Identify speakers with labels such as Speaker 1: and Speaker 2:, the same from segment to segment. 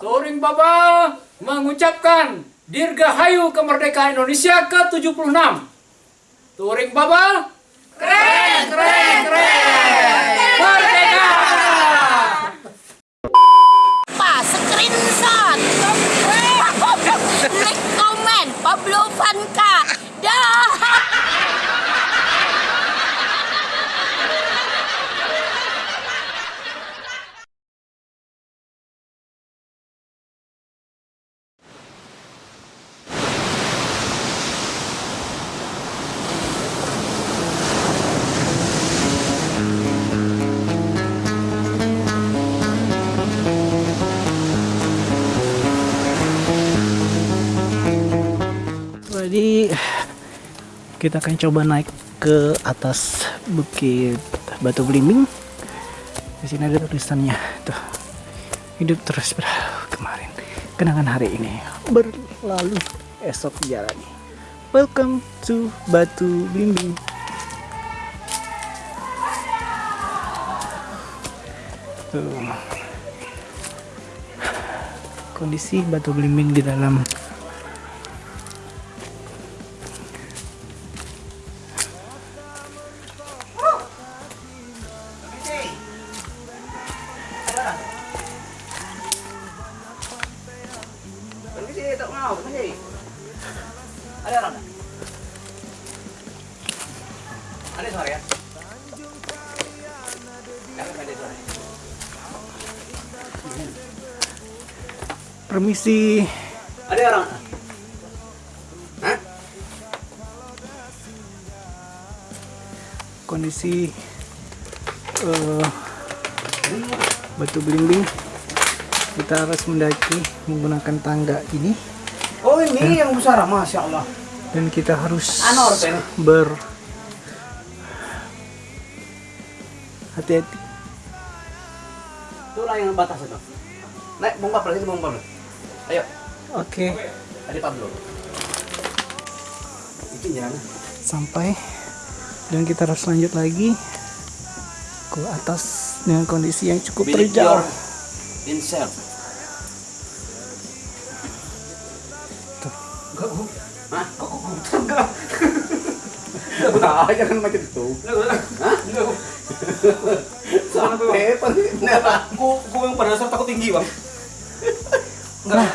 Speaker 1: Touring Baba mengucapkan Dirgahayu kemerdekaan Indonesia ke-76. Touring Baba keren, keren, keren.
Speaker 2: Kita akan coba naik ke atas bukit Batu Belimbing. Di sini ada tulisannya tuh. Hidup terus berlalu kemarin. Kenangan hari ini berlalu esok jalani. Welcome to Batu Belimbing. Kondisi Batu Belimbing di dalam
Speaker 1: Ada orang? Ada suara ya? Ada suara.
Speaker 2: permisi
Speaker 1: Ada orang? Hah?
Speaker 2: kondisi eh, batu belimbing kita harus mendaki menggunakan tangga ini
Speaker 1: Oh ini yang besar, masya Allah.
Speaker 2: dan kita harus
Speaker 1: Anor,
Speaker 2: ber hati-hati
Speaker 1: Itulah yang batas itu. Naik bongkar lagi, bongkar. Ayo,
Speaker 2: oke
Speaker 1: ada Pablo. Itu jalan.
Speaker 2: sampai dan kita harus lanjut lagi ke atas dengan kondisi yang cukup terjal
Speaker 1: insert. Enggak, Bu. Hah? Kok kok enggak? Enggak, jangan macam itu. Hah? Enggak. Sampai
Speaker 3: Aku, aku yang pada dasar takut tinggi bang.
Speaker 1: Enggak.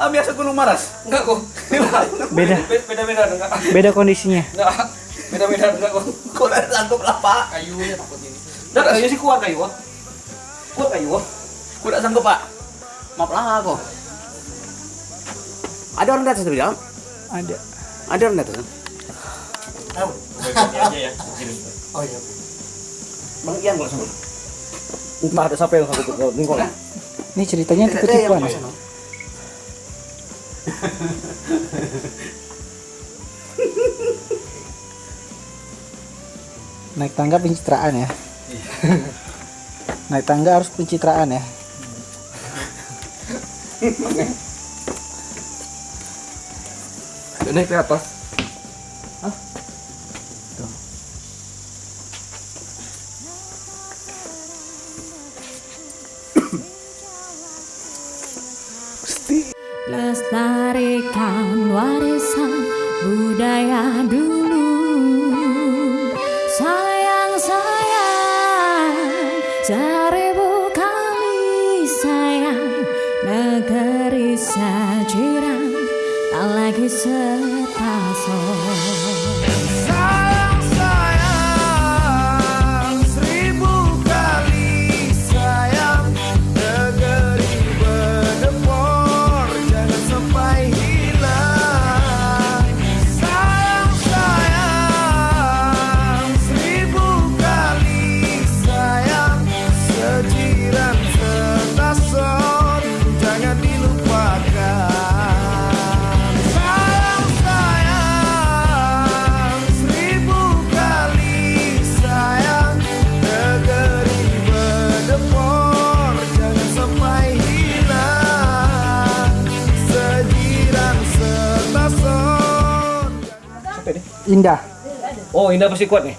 Speaker 1: Lah biasa gunung maras.
Speaker 3: Enggak kok.
Speaker 2: beda
Speaker 3: Beda beda enggak.
Speaker 2: beda kondisinya
Speaker 3: Enggak. Beda beda enggak kok.
Speaker 1: Kok sanggup lah, Pak?
Speaker 3: Kayunya takut ini. Dan kayunya sih kuat kayu. Kuat kayu.
Speaker 1: Kok udah sanggup, Pak? Maaf lah aku. Ada orang di atas tapi Jam?
Speaker 2: ada
Speaker 1: Ada orang di atas.
Speaker 3: Tahu. ya.
Speaker 1: Oh iya. Bang Ian kalau sama. Entah ada siapa yang sanggup ke lingkong.
Speaker 2: ini ceritanya tipe-tipean ya? naik tangga pencitraan ya naik tangga harus pencitraan ya
Speaker 3: Naik ke atas.
Speaker 2: Pasti.
Speaker 4: Lestarikan warisan budaya dulu Sayang sayang Seribu kali sayang Negeri sajiran Tak lagi setason
Speaker 2: indah
Speaker 3: Oh, Indah pasti kuat nih.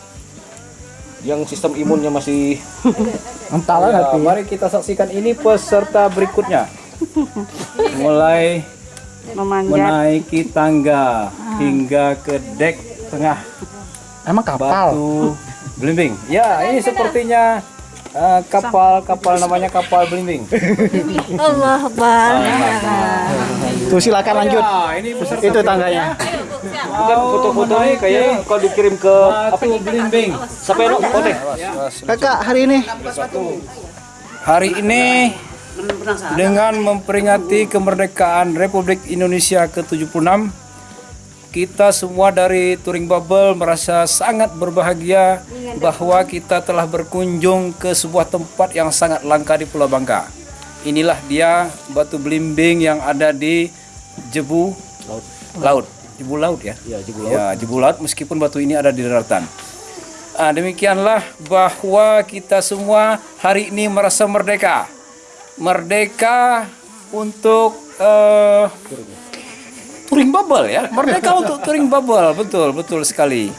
Speaker 5: yang sistem imunnya masih
Speaker 2: Entahlah
Speaker 5: Ya,
Speaker 2: nanti.
Speaker 5: mari kita saksikan ini peserta berikutnya. Mulai
Speaker 6: memanjat
Speaker 5: menaiki tangga hingga ke dek tengah
Speaker 2: Emang kapal.
Speaker 5: batu belimbing. Ya, ini sepertinya eh, kapal-kapal namanya kapal belimbing.
Speaker 6: Allah Akbar
Speaker 2: Tuh silakan lanjut.
Speaker 5: Ya, ini peserta
Speaker 2: Itu tangganya.
Speaker 5: Bukan foto-foto ini kayaknya kalau dikirim ke apa belimbing. Sampai lo oke.
Speaker 2: Kakak hari ini
Speaker 5: Hari ini dengan memperingati kemerdekaan Republik Indonesia ke-76 kita semua dari Touring Bubble merasa sangat berbahagia bahwa kita telah berkunjung ke sebuah tempat yang sangat langka di Pulau Bangka. Inilah dia batu belimbing yang ada di Jebu Laut. Laut. Jebu Laut ya? Ya, Jebu Laut. Ya, Jebu Laut meskipun batu ini ada di daratan. Ah, demikianlah bahwa kita semua hari ini merasa merdeka. Merdeka untuk eh, touring bubble ya. Merdeka untuk touring bubble, betul, betul sekali.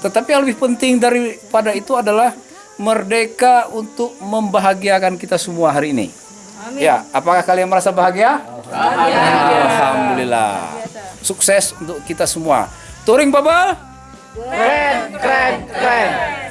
Speaker 5: Tetapi yang lebih penting daripada itu adalah merdeka untuk membahagiakan kita semua hari ini. Ya, apakah kalian merasa bahagia? Alhamdulillah. Sukses untuk kita semua. Touring bubble?
Speaker 4: sayang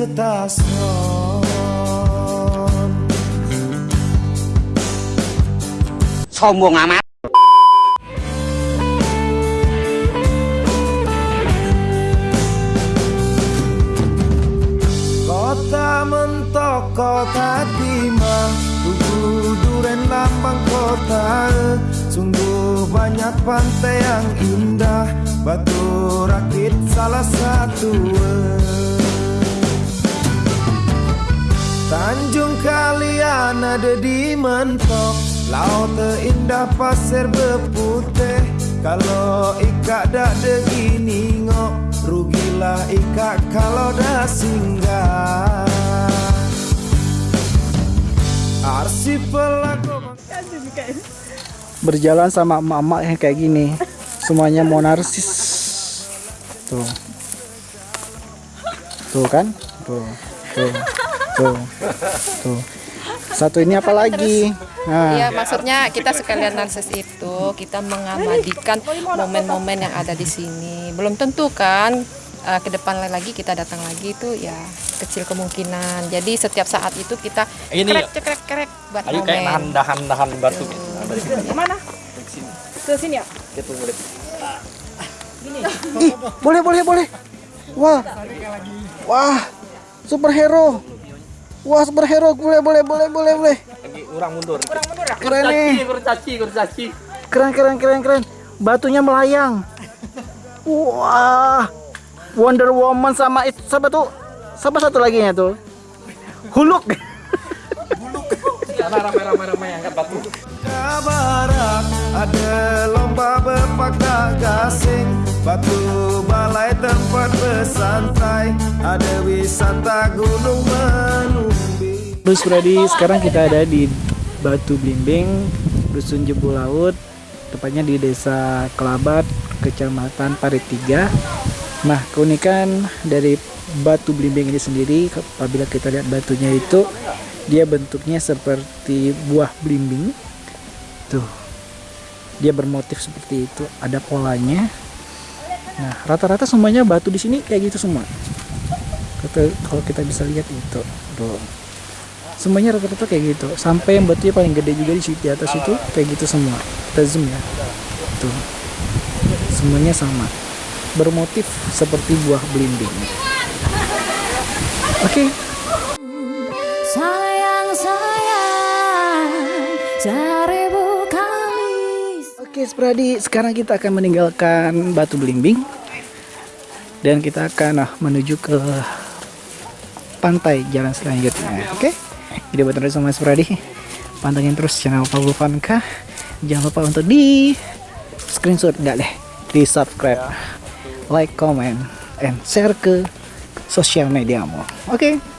Speaker 4: setason
Speaker 1: Sombong amat.
Speaker 4: Kota mentok, kota timah Tugu duren lambang kota Sungguh banyak pantai yang indah Batu rakit salah satu Tanjung kalian ada di mentok Laut terindah pasir berputih Kalau ikat dak begini ngok Rugilah ikat kalau dah singgah Arsip pelaku
Speaker 2: berjalan sama emak-emak yang kayak gini. Semuanya mau narsis. Tuh. Tuh kan? Tuh. Tuh. Tuh. Tuh. Satu ini apa lagi? Nah,
Speaker 7: Iya, maksudnya kita sekalian narsis itu kita mengabadikan momen-momen yang ada di sini. Belum tentu kan eh, ke depan lagi kita datang lagi itu ya kecil kemungkinan. Jadi setiap saat itu kita
Speaker 5: Ini
Speaker 7: krek cekrek krek buat
Speaker 5: Ayo kayak
Speaker 7: momen.
Speaker 5: nahan nahan nahan batu.
Speaker 6: mana ke sini ya
Speaker 2: Ih, boleh boleh boleh. Wah. Wah. Superhero. Wah, superhero boleh boleh boleh boleh boleh.
Speaker 5: Lagi orang mundur.
Speaker 2: Keren nih.
Speaker 5: kurcaci, kurcaci.
Speaker 2: Keren keren keren keren. Batunya melayang. Wah. Wonder Woman sama itu siapa tuh? Siapa satu lagi nya tuh? Huluk.
Speaker 5: Karena ramai-ramai angkat batu.
Speaker 4: ke barat Ada lomba berpakda gasing Batu balai tempat bersantai Ada wisata gunung
Speaker 2: Terus Brady, sekarang kita ada di Batu Blimbing, Dusun Jebu Laut, tepatnya di Desa Kelabat, Kecamatan Parit 3. Nah, keunikan dari Batu Blimbing ini sendiri, apabila kita lihat batunya itu, dia bentuknya seperti buah blimbing. Tuh, dia bermotif seperti itu, ada polanya. Nah, rata-rata semuanya batu di sini kayak gitu semua. Kalau kita bisa lihat itu, tuh semuanya rata-rata kayak gitu. Sampai yang batunya paling gede juga di di atas itu kayak gitu semua. Kita zoom ya. Tuh. Semuanya sama. Bermotif seperti buah belimbing. Oke,
Speaker 8: Sayang sayang seribu kali
Speaker 2: Oke, Spradi, sekarang kita akan meninggalkan Batu Belimbing. Dan kita akan ah, menuju ke pantai jalan selanjutnya. Oke, jadi buat terus sama Spradi, pantengin terus channel Pablo Vanka. Jangan lupa untuk di screenshot enggak deh, di subscribe, like, comment, and share ke sosial mediamu. Oke.
Speaker 4: kali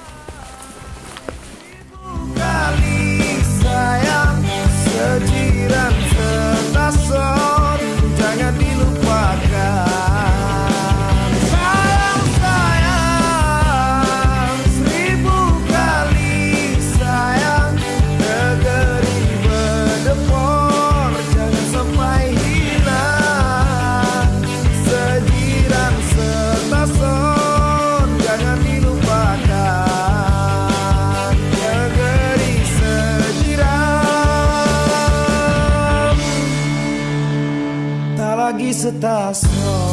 Speaker 4: that I.